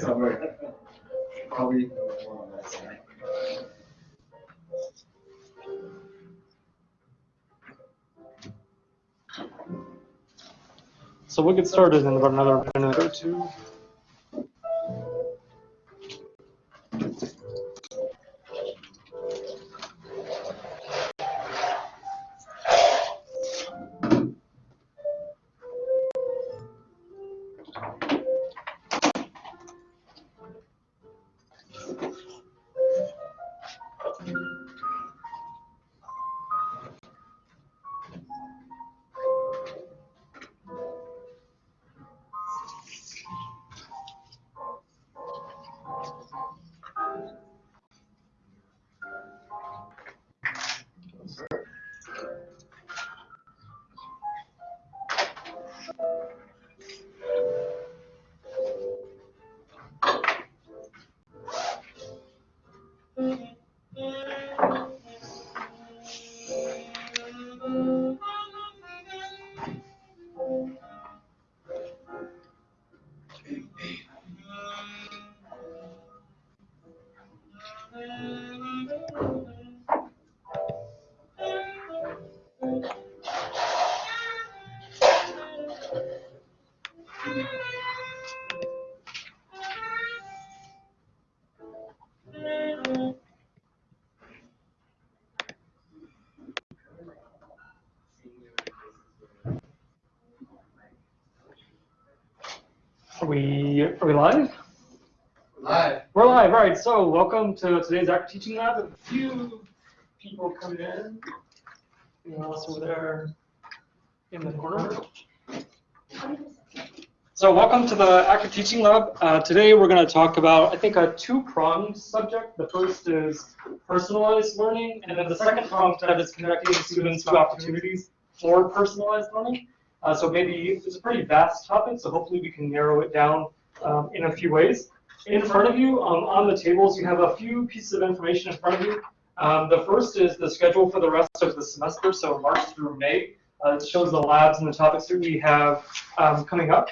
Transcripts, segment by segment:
Somewhere. Probably on that side. So we'll get started in about another minute or two. Are we live? Live. We're live, all right. So welcome to today's Active Teaching Lab. A few people coming in. Anyone else over there in the corner? So welcome to the Active Teaching Lab. Uh, today we're going to talk about, I think, a two-pronged subject. The first is personalized learning, and then the second prong to that is connecting students to opportunities for personalized learning. Uh, so maybe it's a pretty vast topic, so hopefully we can narrow it down um, in a few ways. In front of you, um, on the tables, you have a few pieces of information in front of you. Um, the first is the schedule for the rest of the semester, so March through May. Uh, it shows the labs and the topics that we have um, coming up.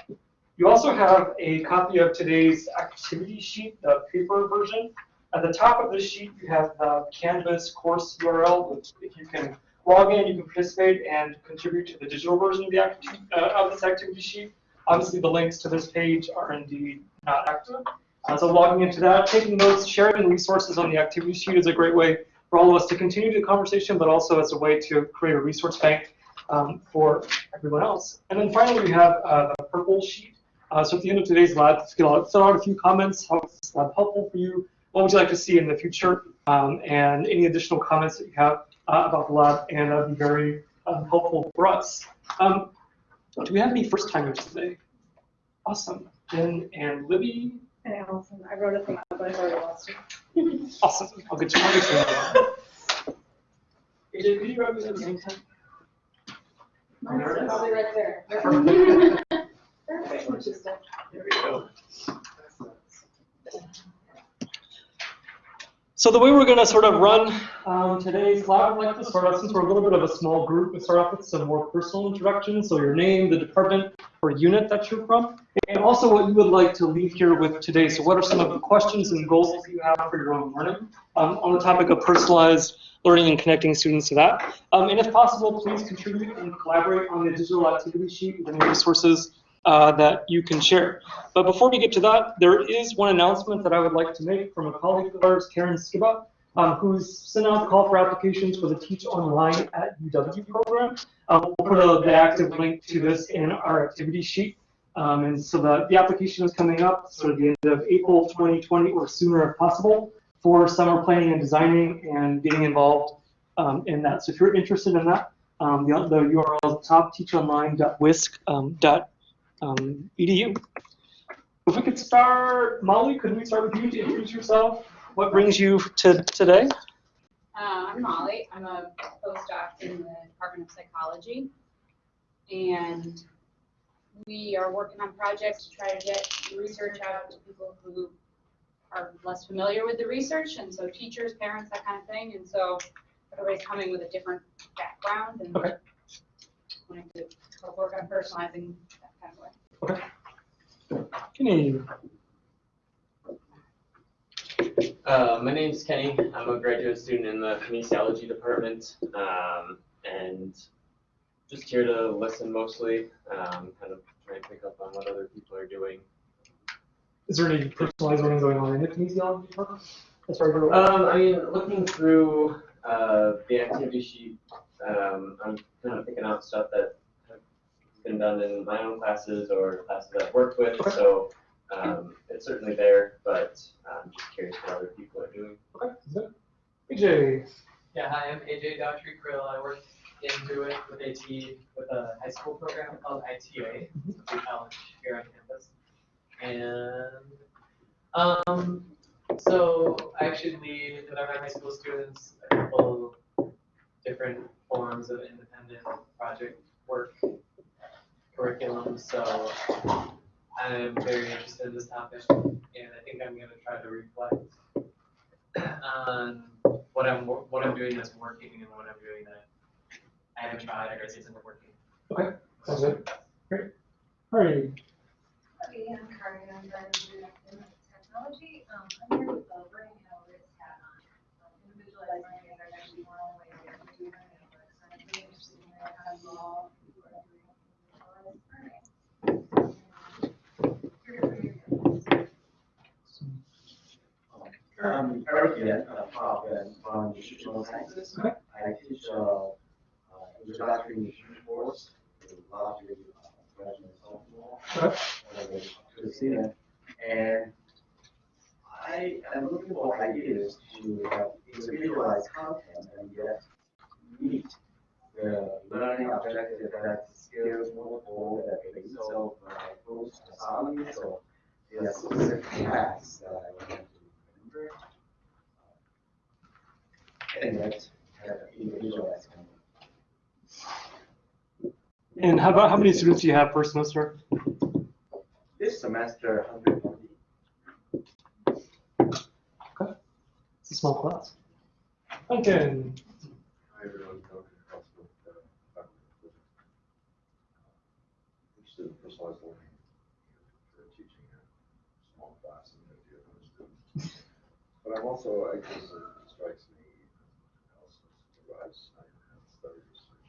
You also have a copy of today's activity sheet, the paper version. At the top of this sheet, you have the Canvas course URL, which if you can log in, you can participate and contribute to the digital version of, the uh, of this activity sheet. Obviously, the links to this page are indeed not active. Uh, so logging into that, taking notes, sharing resources on the activity sheet is a great way for all of us to continue the conversation, but also as a way to create a resource bank um, for everyone else. And then finally, we have uh, the purple sheet. Uh, so at the end of today's lab, fill out a few comments. How is this lab helpful for you? What would you like to see in the future? Um, and any additional comments that you have uh, about the lab, and that would be very um, helpful for us. Um, do we have any first timers today? Awesome. Jen and Libby. And Allison, I wrote it from but I already lost it. Awesome. I'll get you on this AJ, could you grab me that name tag? Mine's probably right there. Perfect. Perfect. Which is There we go. So the way we're going to sort of run um, today's lab, like start off, since we're a little bit of a small group, we start off with some more personal introductions. So your name, the department or unit that you're from, and also what you would like to leave here with today. So what are some of the questions and goals that you have for your own learning um, on the topic of personalized learning and connecting students to that. Um, and if possible, please contribute and collaborate on the digital activity sheet with any resources uh, that you can share. But before we get to that, there is one announcement that I would like to make from a colleague of ours, Karen Skibba, um, who's sent out the call for applications for the Teach Online at UW program. Um, we'll put a, the active link to this in our activity sheet. Um, and so the, the application is coming up sort of the end of April 2020 or sooner if possible for summer planning and designing and getting involved um, in that. So if you're interested in that, um, the, the URL is at teachonline.wisc.edu. Um, edu. If we could start, Molly, could we start with you to introduce yourself? What brings you to today? Uh, I'm Molly. I'm a postdoc in the Department of Psychology. And we are working on projects to try to get research out to people who are less familiar with the research, and so teachers, parents, that kind of thing. And so everybody's coming with a different background and Okay. wanting to work on personalizing that kind of way. Okay. Kenny. Uh, my name's Kenny. I'm a graduate student in the kinesiology department, um, and just here to listen mostly, um, kind of try and pick up on what other people are doing. Is there any personalized learning going on in the kinesiology department? As far as? Um, I mean, looking through uh, the activity sheet, um, I'm kind of picking out stuff that been done in my own classes or classes I've worked with. Okay. So um, it's certainly there, but I'm just curious what other people are doing. Okay, is it? AJ. Yeah, hi, I'm AJ Daughtry Krill. I work in it with AT with a high school program called ITA, it's a college here on campus. And um, so I actually lead with our high school students a couple different forms of independent project work curriculum. So I'm very interested in this topic, and I think I'm going to try to reflect on what I'm wor- what I'm doing that's working and what I'm doing that I haven't tried or isn't working. Okay, sounds good. Great. All right. Hi, I'm Carmen, I'm Director of Technology. Um, I'm here with the learning analytics hat on. Um, Individualized learning is actually one of the ways that do learning analytics. and I'm really interested in how you all who are doing individualized learning. Here to bring you- Um, Eric again, uh, Bob, and from nutritional sciences. Okay. I teach, uh, uh, introductory nutrition course, to largely, uh, and sophomore. Okay. uh, To the senior, and I am looking for ideas to have individualized content and yet meet the learning objective that skills more for that they so, uh, those assignments or are specific tasks that I want to remember. And that have individualized. And how about how many students do you have per semester? This semester, hundred twenty. It's a small class. Duncan. Hi, everyone. Duncan Crossman, uh, faculty. Interested in personalized learning and uh, teaching a small class and the idea of those students. But I'm also, I guess it strikes me, analysis derives, I have studied research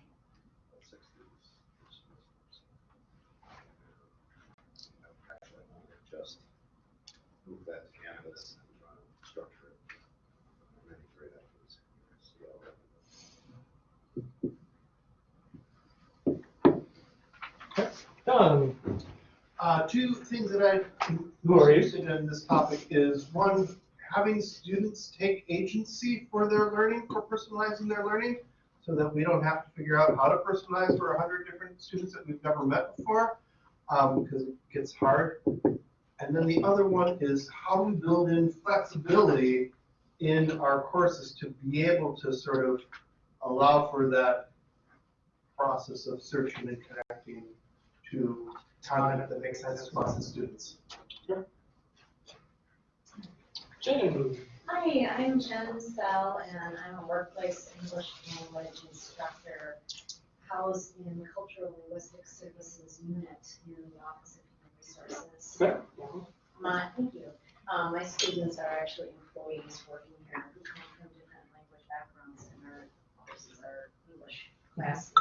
of six students. per semester, so, you know, Actually, want to just move that to Canvas and try to structure it. Many great efforts. See how that Done. Uh, two things that I'm Who are you? interested in this topic is, one, having students take agency for their learning, for personalizing their learning, so that we don't have to figure out how to personalize for hundred different students that we've never met before, um, because it gets hard. And then the other one is how we build in flexibility in our courses to be able to sort of allow for that process of searching and connecting to content that makes sense to us as students. Jen. Hi, I'm Jen Sell, and I'm a workplace English language instructor housed in the Cultural Linguistic Services Unit in the Office of Human Resources. Okay. My, thank you. Um, my students are actually employees working here who come from different language backgrounds and our courses are English classes.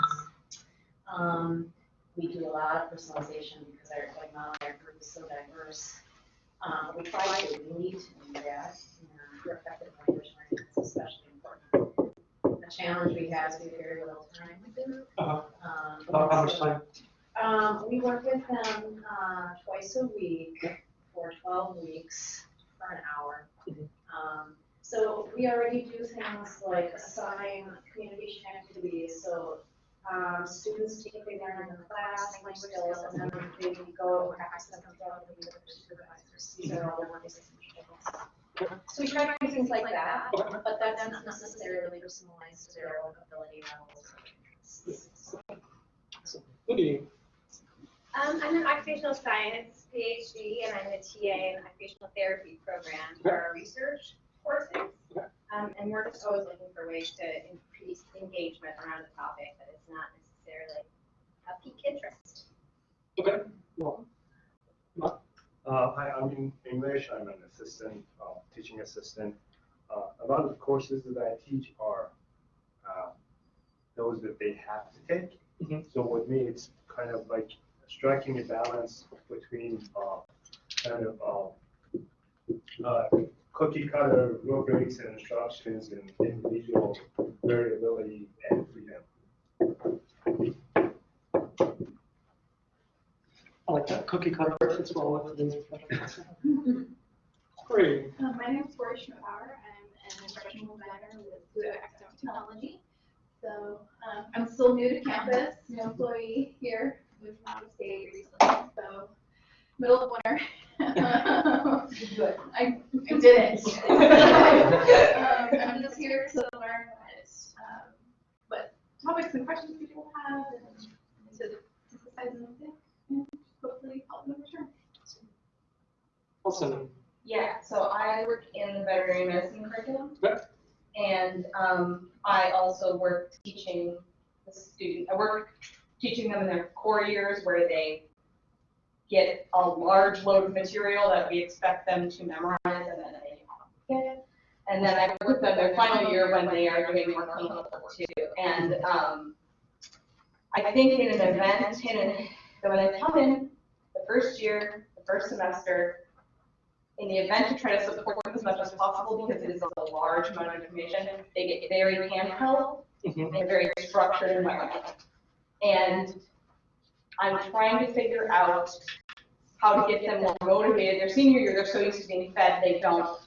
Um, we do a lot of personalization because our, like our group is so diverse. Um, we try to, we need to do that, and for effective language learning is especially important. The challenge we have is we have very little time with them. Uh-huh. Um, About how much time? um, we work with them, uh, twice a week for twelve weeks for an hour. Mhm. Um, so we already do things like assign communication activities, so, um, students typically learn in the class, language skills, and then they go practice them throughout the week with their supervisors. These are all the work essentials. So we try to do things like that, but that's not necessarily personalized to their own ability levels or interests. Lydia. Um, I'm an occupational science PhD, and I'm the TA in the occupational therapy program for our research courses. Um, and we're just always looking for ways to increase engagement around a topic that is not necessarily a peak interest. Okay. Well, Uh, hi, I'm in English, I'm an assistant, uh, teaching assistant. Uh, a lot of the courses that I teach are, uh, those that they have to take. Mhm. So with me, it's kind of like striking a balance between, uh, kind of, uh, uh, cookie cutter rubrics and instructions and individual variability and freedom. I like that cookie cutter as well with today's project. Great. Uh, my name is Tori Schmidbauer. I'm an instructional designer with Fluid Academic Technology. So um, I'm still new to campus, new employee here, moved from out of state recently, so middle of winter. I, I did it. Um, I'm just here to learn what, um, what topics and questions people have and to synthesize them and hopefully help them return. Awesome. Yeah, so I work in the veterinary medicine curriculum. Okay. And um, I also work teaching the student, I work teaching them in their core years where they get a large load of material that we expect them to memorize and then they get it. And then I work with them their final year when they are doing more clinical work too. And um, I think in an event, in an, that when they come in the first year, the first semester, in the event to try to support them as much as possible because it is a large amount of information, they get very handheld Mhm. in a very structured environment. And I'm trying to figure out how to get them more motivated. Their senior year, they're so used to being fed, they don't,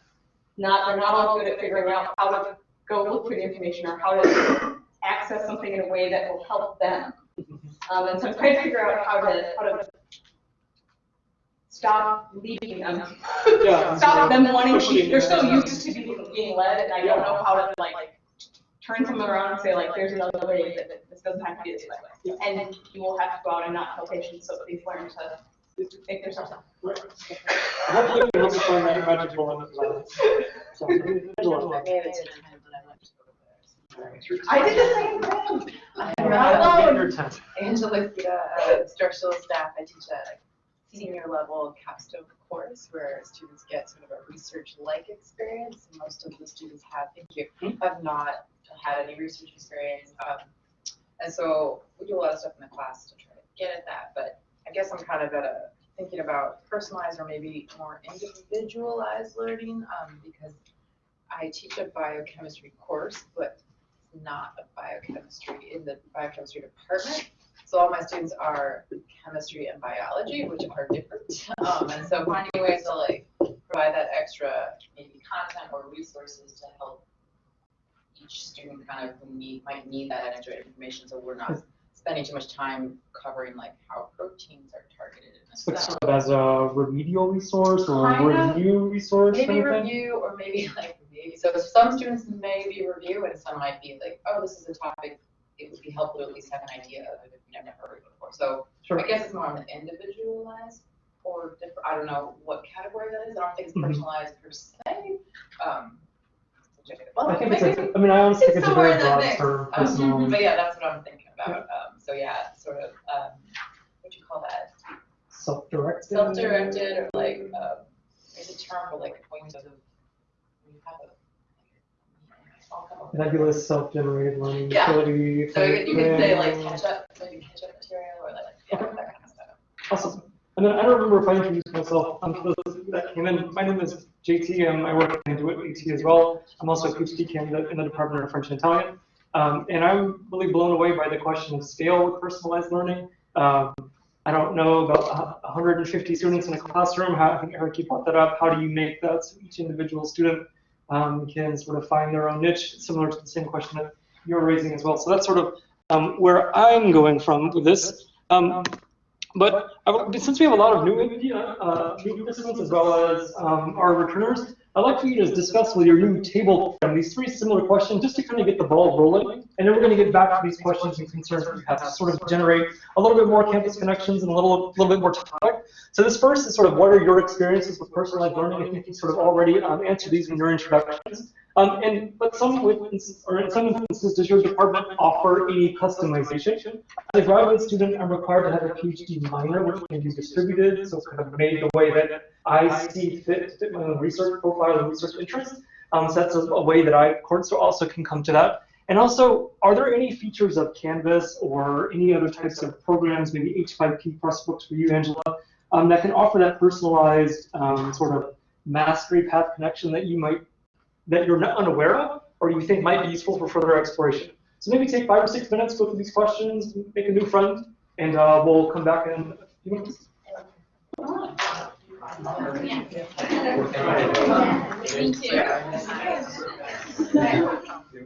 not, they're not all good at figuring out how to go look for the information or how to access something in a way that will help them. Um, and so I'm trying to figure out how to, how to stop leading them. Yeah. Stop them wanting to, Pushing. they're so used to being, being led, and I don't know how to like, turn them around and say like, there's another way, that that this doesn't have to be this way. And you will have to go out and not tell patients, so please learn to make yourself. Hopefully we can help you find that magic bullet. So, I did the same thing. I'm not alone. Your turn. Angela Kida, uh, instructional staff, I teach a senior level capstone course where students get sort of a research-like experience. Most of the students have, thank you, have not had any research experience. Um, and so we do a lot of stuff in the class to try to get at that, but I guess I'm kind of at a, thinking about personalized or maybe more individualized learning, um, because I teach a biochemistry course, but it's not a biochemistry in the biochemistry department. So all my students are chemistry and biology, which are different. Um, and so finding ways to like provide that extra maybe content or resources to help each student kind of need, might need that extra information, so we're not spending too much time covering like how proteins are targeted in a Like sort of as a remedial resource or Kind review resource Maybe kind of thing? review or maybe like maybe, so some students may be review and some might be like, oh, this is a topic, it would be helpful to at least have an idea of it you've never heard it before. So Sure. I guess it's more on the individualized or different, I don't know what category that is, I don't think it's Mhm. personalized per se. Um, I think it's a, I mean, I honestly think it's a very broad term, Um. But yeah, that's what I'm thinking about. Um, so yeah, sort of, um, what do you call that? Self-directed. Self-directed or like, um, there's a term for like point of, when you have a. I'll come up. Nebulous self-generated learning Yeah. utility. So you you could say like catch up, maybe catch up material or like, yeah, that kind of stuff. Awesome. And then I don't remember if I introduced myself. Um, for those that came in, my name is JT, and I work in DoIT AT as well. I'm also a PhD candidate in the Department of French and Italian. Um, and I'm really blown away by the question of scale with personalized learning. Um, I don't know about 150 students in a classroom. How, I think Eric, you brought that up. How do you make that so each individual student um, can sort of find their own niche, similar to the same question that you're raising as well. So that's sort of um, where I'm going from with this. But since we have a lot of new, uh, new participants as well as um, our returners, I'd like for you to discuss with your new table these three similar questions just to kind of get the ball rolling. And then we're going to get back to these questions and concerns that you have to sort of generate a little bit more campus connections and a little, little bit more topic. So this first is sort of what are your experiences with personalized learning? I think you sort of already um, answered these in your introductions. Um, and but some instances, or in some instances, does your department offer any customization? As a graduate student, I'm required to have a PhD minor, which can be distributed, so kind of made the way that I see fit, fit my own research profile and research interests. Um, so that's a, way that I, of also can come to that. And also, are there any features of Canvas or any other types of programs, maybe H5P Pressbooks for you, Angela, um, that can offer that personalized um, sort of mastery path connection that you might, that you're not unaware of, or you think might be useful for further exploration? So maybe take five or six minutes, go through these questions, make a new friend, and uh, we'll come back in a few minutes. Thank you.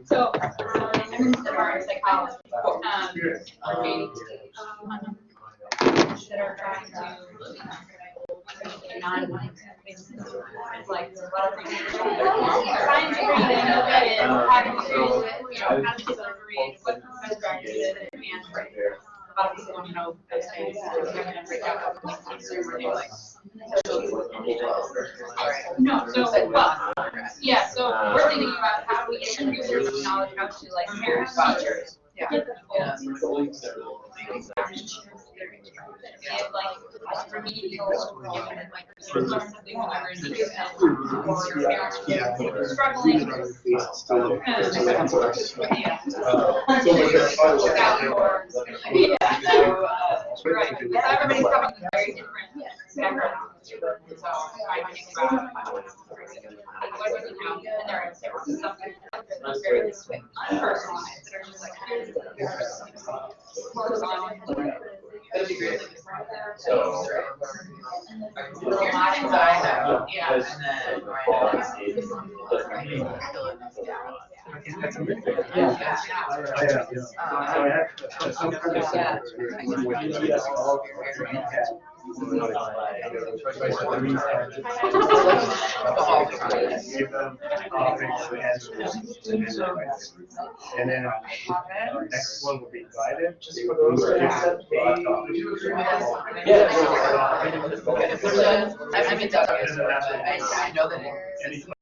So, um, I'm in the psychology, um, um, that are trying to non, like, trying to read and look at it, how to do it, you know, how to what and a lot of people know those things, so they're gonna break out the things are like. No, so, well, yeah, so we're thinking about how do we introduce this knowledge out to like parents, teachers. Yeah. Give like remedial, like, learn something whenever in the or parents who are struggling. Yeah. Look out for- Yeah, so, uh, right, because everybody's coming from very different backgrounds. So, trying think about what do we know, and there are some something that's very unpersonalized, that are just like. Focus on. That'd be great. So. A lot of. Yeah. Yeah. I have, yeah. So I have some kind of software with ES all Give them topics and then our next one will be guided, just for those who accept I mean, I, I know that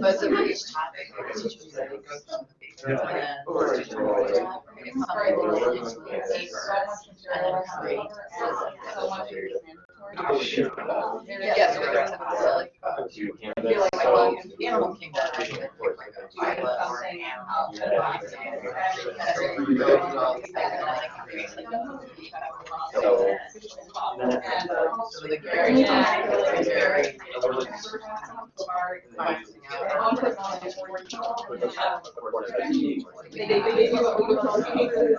But so for each topic, the teacher was like, and then or teacher was like, it's very little into the paper, and then create. Yeah, so there's a, like, uh, I feel like, well, Animal Kingdom, I think, like a pilot or an animal. And then you go through all these things, and then I can create like a movie. And, uh, so the very, it's very. They, they, they do what we call cases,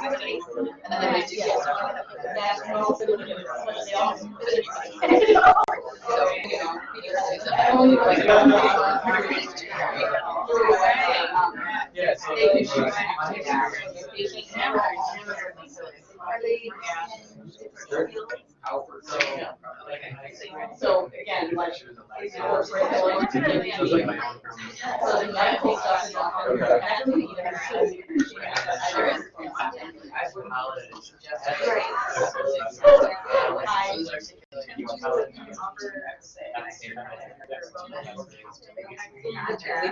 And then they do get stuff, that's no, they all. So, you I only like. Yeah, so- They can shoot They can camera. Are they? So again, like. these are curriculum. So the medical stuff is all. actually even- There is.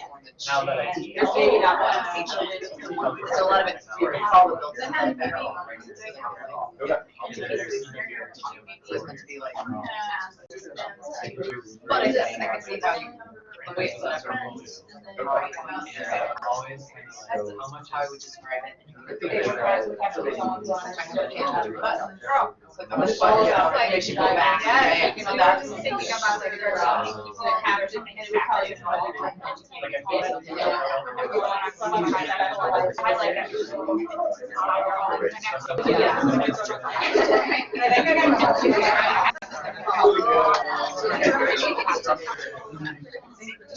Now that I. There's maybe not one teacher, so a lot of it's all the built in. like that. So it's meant to be like. Um, but I just, I can see how you, the way it's set up. And I always kind of like, how much I would describe it. They were guys who have their phones on, and I'm but- So how much fun, yeah, makes you go back. Yeah, thinking about, thinking about like their jobs, and it happens, and it would probably just all like that.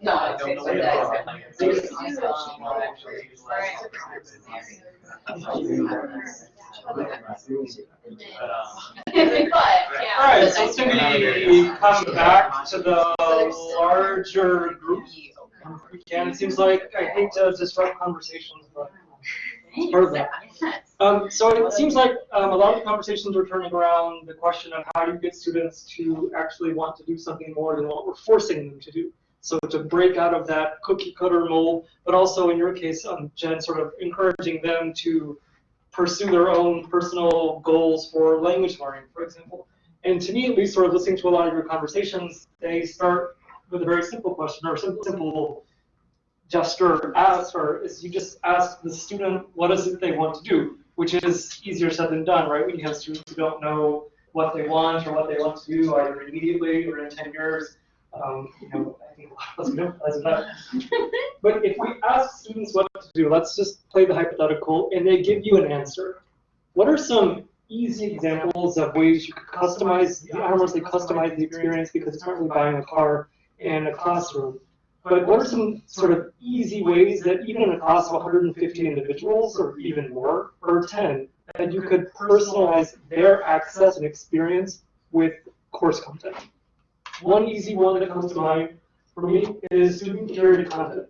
No, I it's, don't know it's, what it's, But, yeah. All right, so let's maybe come back to the larger group. Again, it seems like I hate to disrupt conversations, but it's part of that. Um, so it seems like um, a lot of the conversations are turning around the question of how do you get students to actually want to do something more than what we're forcing them to do. So to break out of that cookie cutter mold, but also in your case, um, Jen, sort of encouraging them to pursue their own personal goals for language learning, for example. And to me, at least, sort of listening to a lot of your conversations, they start with a very simple question or simple, simple gesture ask, or is you just ask the student what is it they want to do, which is easier said than done, right? When you have students who don't know what they want or what they want to do either immediately or in 10 years, um, you know, I think a lot of us can empathize with that. But if we ask students what to do, let's just play the hypothetical, and they give you an answer. What are some easy examples of ways you could customize, I don't want to say customize the experience because it's not really buying a car in a classroom, but what are some sort of easy ways that even in a class of 150 individuals or even more, or 10, that you could personalize their access and experience with course content? One easy one that comes to mind for me is student curated content.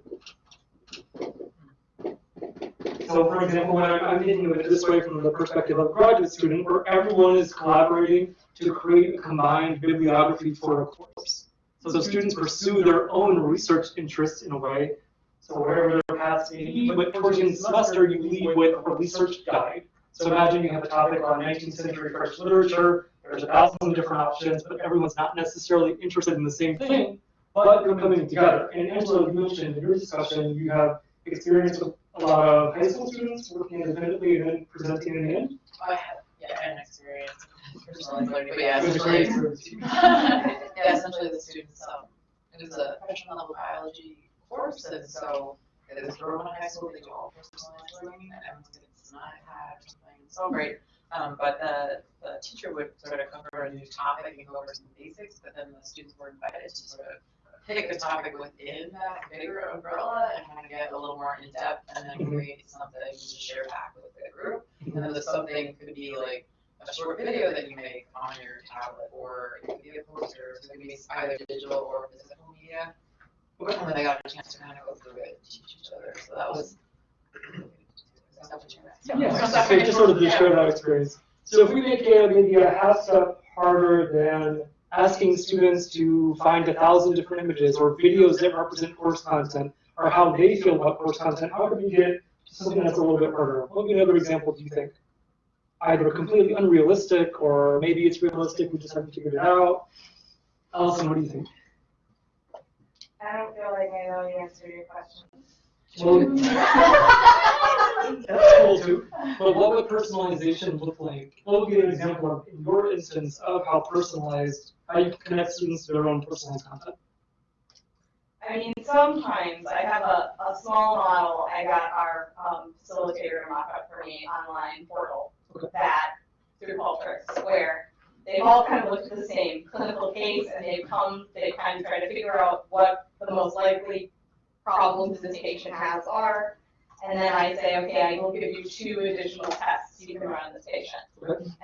So for example, when I'm, I'm thinking of it this way from the perspective of a graduate student, where everyone is collaborating to create a combined bibliography for a course. So students pursue their own research interests in a way, so wherever their paths may be, but towards the end of the semester, you leave with a research guide. So imagine you have a topic on 19th century French literature, there's a thousand different options, but everyone's not necessarily interested in the same thing, but you're coming together. And Angela, you mentioned in your discussion, you have experience with a lot of high school students working independently and then presenting in the end. I have, yeah, an experience. personally learning, but yeah, was a great essentially, yeah, essentially the students, um, it was a freshman level biology course, and so it was for one high school, they do all personalized learning, and everyone's getting some iPad or something, it's so great. Um, but the, the teacher would sort of cover a new topic and go over some basics, but then the students were invited to sort of pick a topic within that bigger umbrella and kind of get a little more in depth and then Mhm. create something to share back with the group. And then the something could be like a short video that you make on your tablet, or it could be a poster, so it could be either digital or physical media. And then they got a chance to kind of go through it, and teach each other, so that was. is that what you're asking? Yeah, so just sort of to share that experience. So if we make it maybe a half step harder than asking students to find a thousand different images or videos that represent course content or how they feel about course content, how could we get to something that's a little bit harder? What would be another example do you think? Either completely unrealistic or maybe it's realistic, we just haven't figured it out. Allison, what do you think? I don't feel like I know the answer to your question. Well, That's cool too. But what would personalization look like? What would be an example of, in your instance, of how personalized, how you connect students to their own personalized content? I mean, sometimes I have a, a small model, I got our um, facilitator mock up for me online portal that through Qualtrics, where they've all kind of looked at the same clinical case and they've come, they kind of try to figure out what the most likely problems this patient has are. And then I say, okay, I will give you two additional tests you can run on this patient.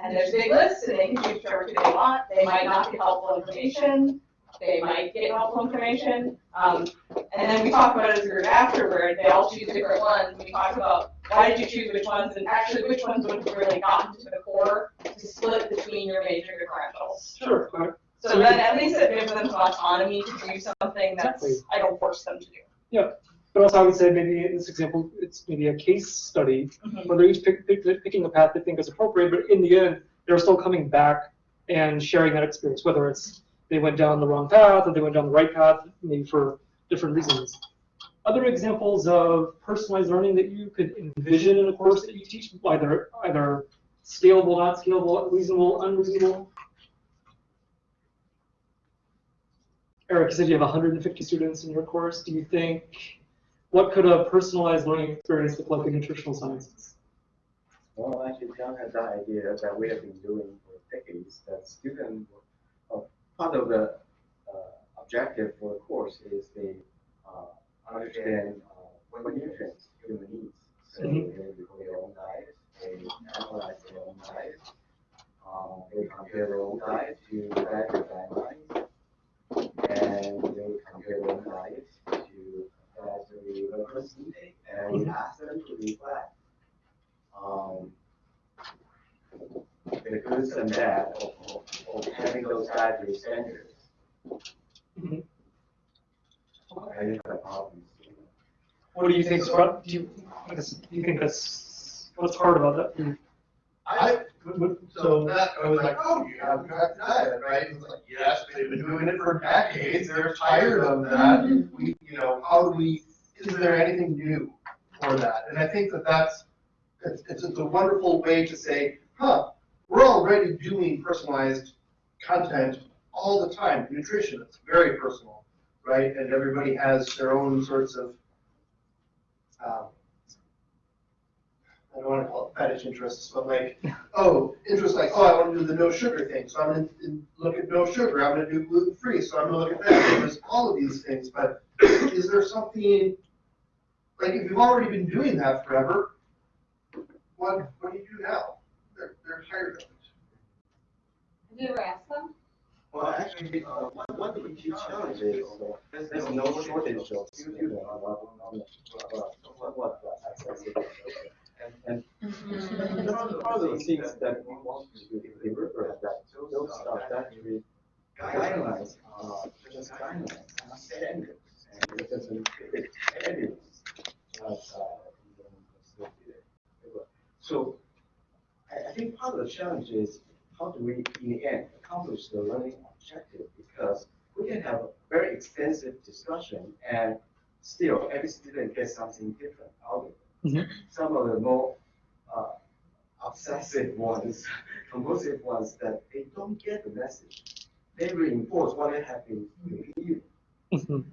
And there's a big list, and they can choose whichever two they want. They might not get helpful information. They might get helpful information. Um, and then we talk about it as a group afterward. They all choose different ones. We talk about why did you choose which ones, and actually which ones would have really gotten to the core to split between your major differentials. Sure. okay. So then at least it gives them some autonomy to do something that's, Exactly. I don't force them to do. Yeah, but also I would say maybe in this example, it's maybe a case study Mhm. where they're each pick, pick, picking a path they think is appropriate, but in the end, they're still coming back and sharing that experience, whether it's they went down the wrong path or they went down the right path, maybe for different reasons. Other examples of personalized learning that you could envision in a course that you teach, either either scalable, not scalable, reasonable, unreasonable. Eric, you said you have 150 students in your course. Do you think, what could a personalized learning experience look like in nutritional sciences? Well, actually, John has that idea that we have been doing for decades, that student, uh, part of the uh, objective for the course is they uh, understand uh, what nutrients human needs. So they Mhm. look at their own diet, they analyze their own diet, um, they compare their own diet to dietary guidelines, and they compare their own diet and we ask them to reflect um, the goods and bad of, of, of having those dietary standards. Mhm. I problems. What do you think? Do you, I do you think that's, what's hard about that? for So that, I was like, oh, you have tracked diet, right? It's like, yes, they've been doing it for decades, they're tired of that. We, you know, how do we, is there anything new for that? And I think that that's, it's, it's it's a wonderful way to say, huh, we're already doing personalized content all the time. Nutrition, it's very personal, right? And everybody has their own sorts of, um, don't want to call it fetish interests, but like, oh, interest like, oh, I want to do the no sugar thing, so I'm going to look at no sugar. I'm going to do gluten free, so I'm going to look at that. There's all of these things, but is there something like if you've already been doing that forever, what what do you do now? They're they're tired of it. Have you ever asked them? Well, actually, uh, one, one of the key challenges, uh, there's, there's no shortage of students And, and of- the things that we want to river, that those are actually guidelines, uh, just guidelines, not standards. And it doesn't, it, evidence. So, I, I think part of the challenge is how do we, in the end, accomplish the learning objective? Because we can have a very extensive discussion and still every student gets something different out of it. Mhm. Some of the more uh, obsessive ones, compulsive ones, that they don't get the message. They reinforce what they have been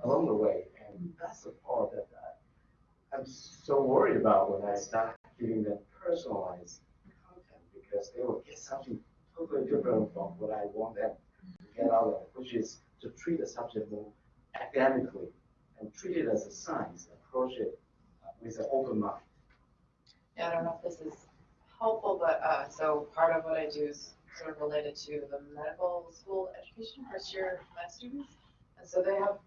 along the way, and that's the part that I, I'm so worried about when I start giving them personalized content because they will get something totally different from what I want them to get out of it, which is to treat the subject more academically and treat it as a science, approach it with an open mind. Yeah, I don't know if this is helpful, but, uh, so part of what I do is sort of related to the medical school education, first year med students. And so they have,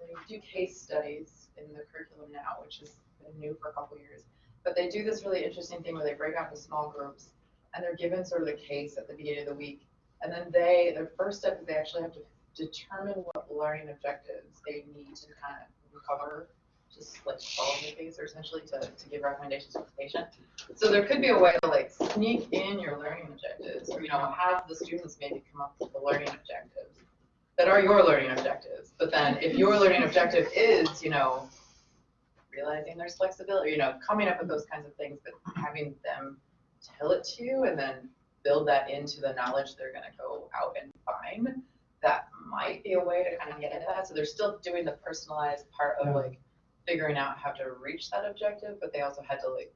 they do case studies in the curriculum now, which has been new for a couple years. But they do this really interesting thing where they break out into small groups and they're given sort of the case at the beginning of the week. And then they, their first step is they actually have to determine what learning objectives they need to kind of cover just like follow the case or essentially to, to give recommendations to the patient. So there could be a way to like sneak in your learning objectives, or, you know, have the students maybe come up with the learning objectives that are your learning objectives. But then if your learning objective is, you know, realizing there's flexibility, you know, coming up with those kinds of things, but having them tell it to you and then build that into the knowledge they're gonna go out and find, that might be a way to kind of get into that. So they're still doing the personalized part of like figuring out how to reach that objective, but they also had to like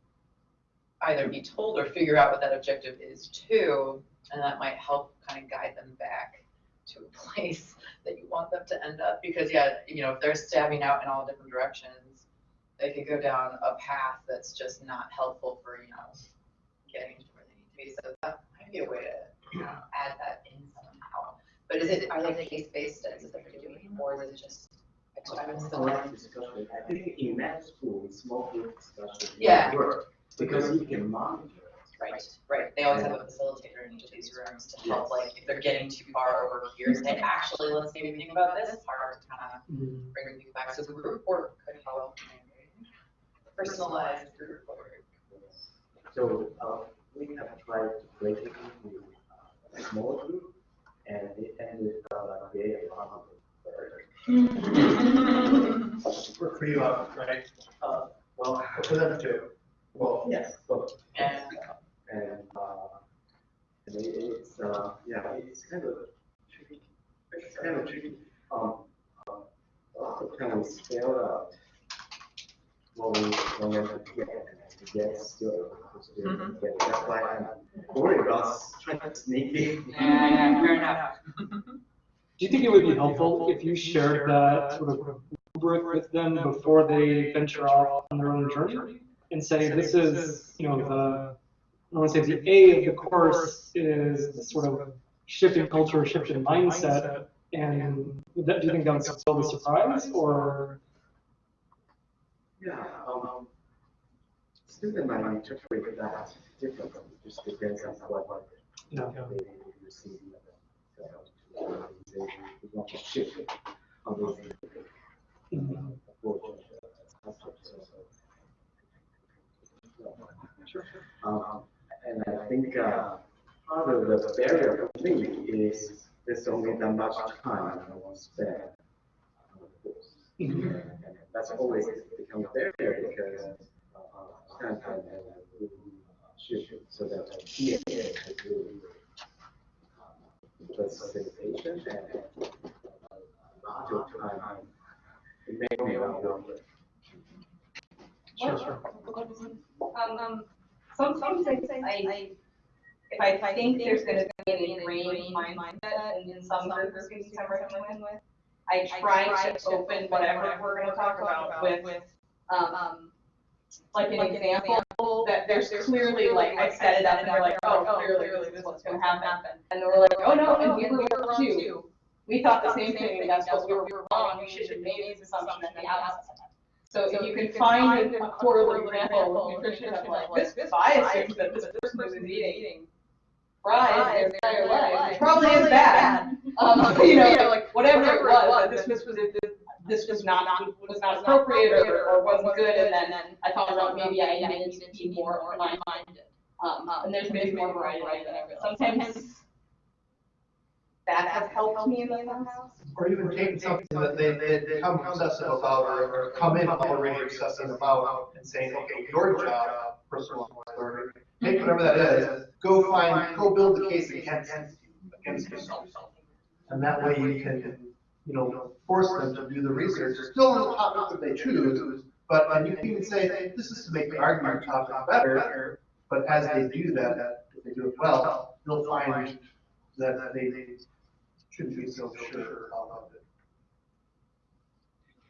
either be told or figure out what that objective is too, and that might help kind of guide them back to a place that you want them to end up. Because yeah, you know, if they're stabbing out in all different directions, they could go down a path that's just not helpful for, you know, getting to where they need to be. So that might be a way to, you know, add that in somehow. But is it, are they case-based studies that they're doing, or is it just? A lot of discussion. I think in med school, small group discussion. Yeah. work, Because you can monitor. Right, right, they always have a facilitator in each of these rooms to help, like, if they're getting too far over here, say, actually, let's maybe think about this part, to kind of bring people back, so the group work could help. Personalized group work. So, uh, we have tried to break it into uh, a small group, and it ended up like creating a conflict. For, for you, uh, right? Uh, well, For them too. Well, yes, both. And, And, uh, and it- it's, uh, yeah, it's kind of tricky, it's kind of tricky. Um, uh, a lot of times we spell out what we want to get, to get still, to Mhm. get, that's why I'm worried about trying to sneak in. Yeah, yeah, fair enough. Do you think it would be helpful if you shared that sort of rubric with them before they venture off on their own journey? And say, this is, you know, the, I want to say the A of the course is the sort of shift in culture, shift in mindset. And that, do you think that would still be a surprise or? Yeah, um, student might interpret that differently, just depends on what Yeah. they receive. So, they, they want to shift it on those. Um, and I think, uh, part of the barrier for me is there's only that much time I want to spend on the course. And that's always become a barrier because, uh, time and shift so that TA can do uh, facilitation and module time. It may, may not work. Sure, sure. Um, um, sometimes I, I, if I think there's gonna be an ingrained mindset in, in some group of students I'm working with, I try to open whatever we're gonna talk about with, um, like an example that there's clearly, like, I set it up and they're like, oh, clearly this is what's gonna happen. And then we're like, oh, no, and we were wrong too. We thought the same thing, and that's what we were wrong, we should have made this assumption at the outset. So if you can find a horrible example of nutrition of like, this bias that this person who's eating. fries their entire life, probably is bad. Um, you know, like, whatever it was, this was, was, this was not, was not appropriate or, or wasn't good, and then I found out maybe I needed to be more minded. Um, and there's maybe more variety, right, but sometimes that has helped me in the past. Or even taking something that they, they they come obsessive about or, or come in already obsessive about and saying, okay, your job, personal learning, take whatever that is, go find, go build the case against, against yourself. And that way you can, you know, force them to do the research, It's still on the topic that they choose, but, and you can even say, this is to make the argument topic better, but as they do that, if they do it well, they'll find that they shouldn't be so sure about it.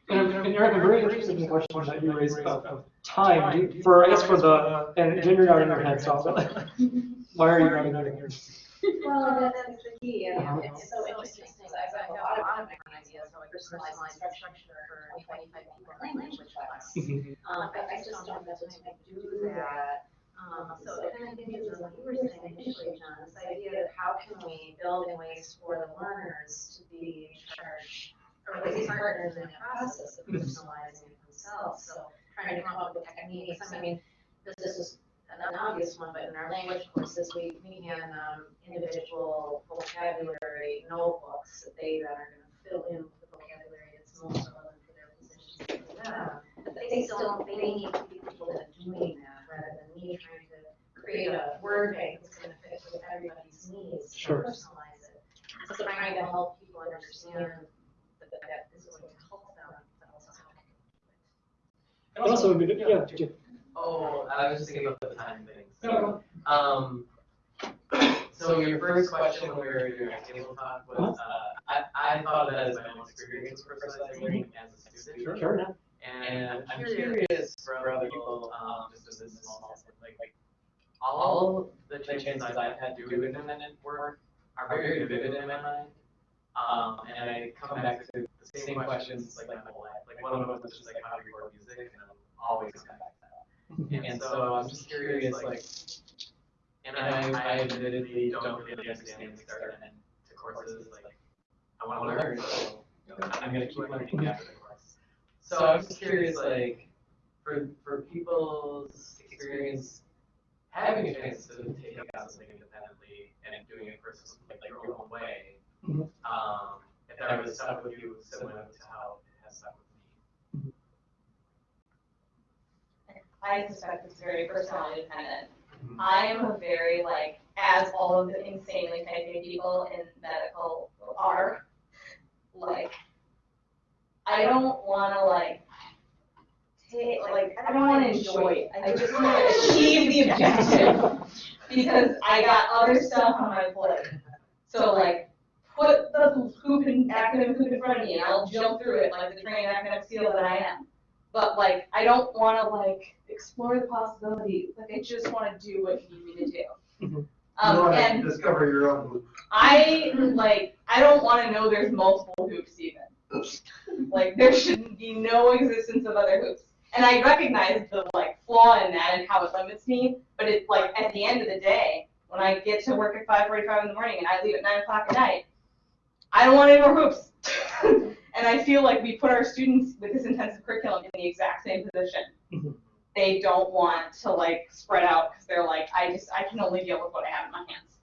And, and Eric, I'm very interested in the question that you raised of, of time, Do you- for, I guess for the, and Jen, you're nodding your head, so, but why are you nodding your head? Well, that's the key, and it's so interesting, because I have a lot of, lot of different ideas, how I structure for twenty-five people in language class. Mhm. Um, but I just don't have the time to do that. Um, so it kind of hinges on what you were saying initially, John, this idea of how can we build in ways for the learners to be in charge, or at least partners in the process of personalizing themselves, so trying to come up with techniques, I mean, this, this is an obvious one, but in our language courses, we, we can, um, individual vocabulary notebooks that they then are gonna fill in with the vocabulary that's for their positions for them. But they they still, they need to be people that are doing that, rather than me trying to create a word bank that's gonna fit with everybody's needs, Sure. personalize it. So trying to help people understand that, that this is going to help them, but also how to And also, I mean, yeah, Oh, I was just thinking about the time things. No, Um, so your first question when we were doing our table was, uh, I, I thought of that as my own experience for personalized learning as a student. Sure, sure. And I'm curious for other people, um, just as this small, like, like, all the chances I've had to do independent work are very vivid in my mind. Um, and I come back to the same questions like my whole life. Like one of them was just like how to record music, and I'm always come back to that. And so I'm just curious, like, and I, I admittedly don't really understand the start and end to courses, like, I wanna learn, so I'm gonna keep learning after the course. So I'm just curious, like, for, for people's experience having a chance to take out something independently and doing it personally, like, like your own way, Mhm. um, if that was stuck with you similar to how it has stuck with me. I suspect it's very personality dependent. I am a very like, as all of the insanely type A people in medical are, like, I don't wanna like, take, like, I don't wanna enjoy it, I just wanna achieve the objective. Because I got other stuff on my plate. So like, put the hoop in, academic hoop in front of me and I'll jump through it like the trained academic seal that I am. But like, I don't wanna like explore the possibilities, like I just wanna do what you need me to do. Mhm. You Um, wanna and discover your own. I, like, I don't wanna know there's multiple hoops even. Like, there should be no existence of other hoops. And I recognize the like flaw in that and how it limits me, but it's like, at the end of the day, when I get to work at five forty-five in the morning and I leave at nine o'clock at night, I don't want any more hoops. And I feel like we put our students with this intensive curriculum in the exact same position. Mhm. They don't want to like spread out, cause they're like, I just, I can only deal with what I have in my hands.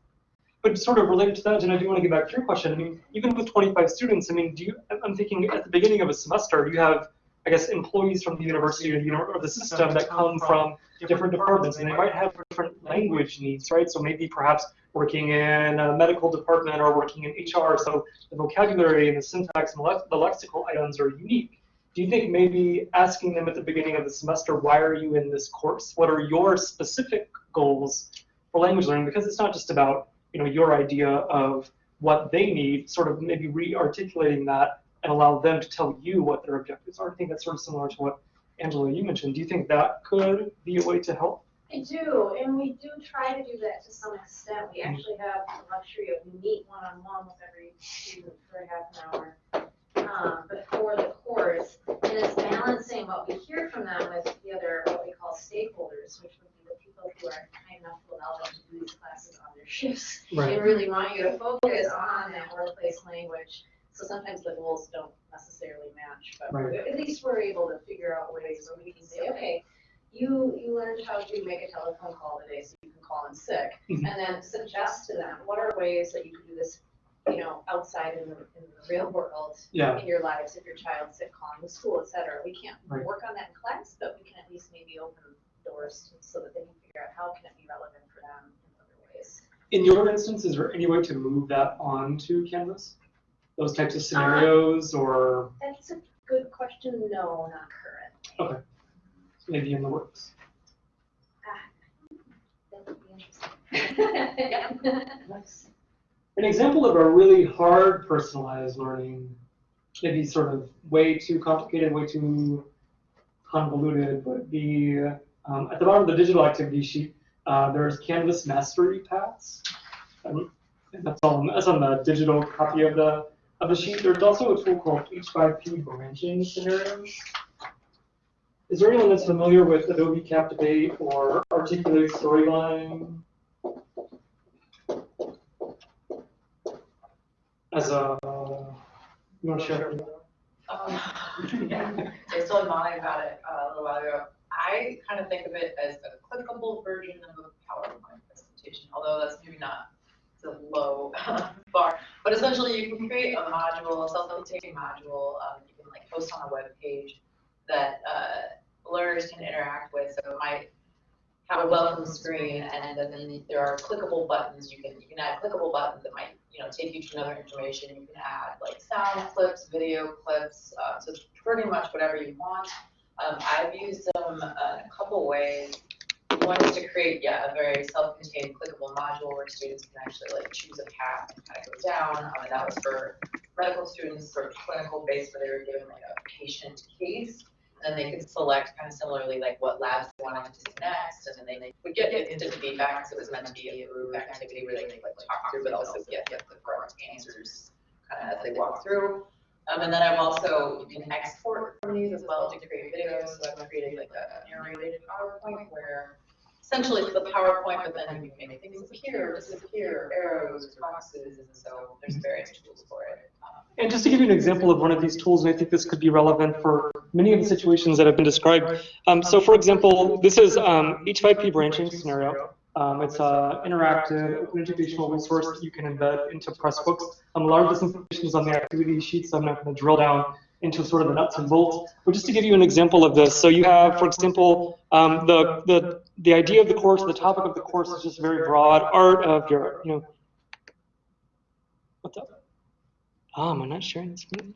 But sort of related to that, and I do want to get back to your question. I mean, even with 25 students, I mean, do you? I'm- thinking at the beginning of a semester, do you have, I guess, employees from the university or the, or the system that come from different departments, and they might have different language needs, right? So maybe perhaps working in a medical department or working in HR, so the vocabulary and the syntax and le- the lexical items are unique. Do you think maybe asking them at the beginning of the semester, why are you in this course? What are your specific goals for language learning? Because it's not just about you know your idea of what they need, sort of maybe re-articulating that and allow them to tell you what their objectives are. I think that's sort of similar to what Angela you mentioned. Do you think that could be a way to help? I do, and we do try to do that to some extent. We actually have the luxury of we meet one-on-one with every student for a half an hour. Um, before the course, and it's balancing what we hear from them with the other, what we call stakeholders, which would be the people who are kind enough to allow them to do these classes on their shifts. Right. And really want you to focus on that workplace language. So sometimes the goals don't necessarily match, but Right. at least we're able to figure out ways where we can say, okay, you, you learned how to make a telephone call today, so you can call in sick. Mhm. And then suggest to them, what are ways that you can do this, you know, outside in the, in the real world? Yeah. In your lives, if your child's sick, calling the school, et cetera. We can't Right. work on that in class, but we can at least maybe open doors to- so that they can figure out how can it be relevant for them in other ways. In your instance, is there any way to move that onto Canvas? Those types of scenarios, or That's a good question. No, not current. okay, maybe in the works. That would be interesting. An example of a really hard personalized learning, maybe sort of way too complicated, way too convoluted, would be um, at the bottom of the digital activity sheet. Uh, there's Canvas mastery paths. Um, and that's on that's on the digital copy of the sheet. There's also a tool called H5P branching scenarios. Is there anyone that's familiar with Adobe Captivate or Articulate Storyline? As a, you want to share? Um, yeah, I telling Molly about it uh, a little while ago. I kind of think of it as a clickable version of a PowerPoint presentation, although that's maybe not low bar. But essentially, you can create a module, a self-contained module, um, you can like post on a web page that uh, learners can interact with, so it might have a welcome screen, and then there are clickable buttons, you can, you can add clickable buttons that might, you know, take you to another information, you can add like sound clips, video clips, uh, so pretty much whatever you want. Um, I've used them uh, a couple ways. Is to create, yeah, a very self-contained clickable module where students can actually like choose a path and kind of go down, um, and that was for medical students, sort of clinical based, where they were given like a patient case. And then they could select kind of similarly like what labs they wanted to do next, and then they would get instant feedback, because it was meant to be a group activity where they could like talk through, but also get get the correct answers kind of as they walk through. Um, and then I've also, you can export from these as well to create videos, so I've created like a narrated PowerPoint where essentially it's the PowerPoint, but then you can make things appear, disappear, arrows, boxes, and so there's various tools for it. Um, And just to give you an example of one of these tools, and I think this could be relevant for many of the situations that have been described. Um, so for example, this is um, H5P branching scenario. Um, it's an interactive, educational resource that you can embed into Pressbooks. Um, a lot of this information is on the activity sheet, so I'm not going to drill down into sort of the nuts and bolts. But just to give you an example of this, so you have, for example, um, the, the, the idea of the course, the topic of the course is just very broad, art of your, you know, what's up? Ah, am I not sharing the screen?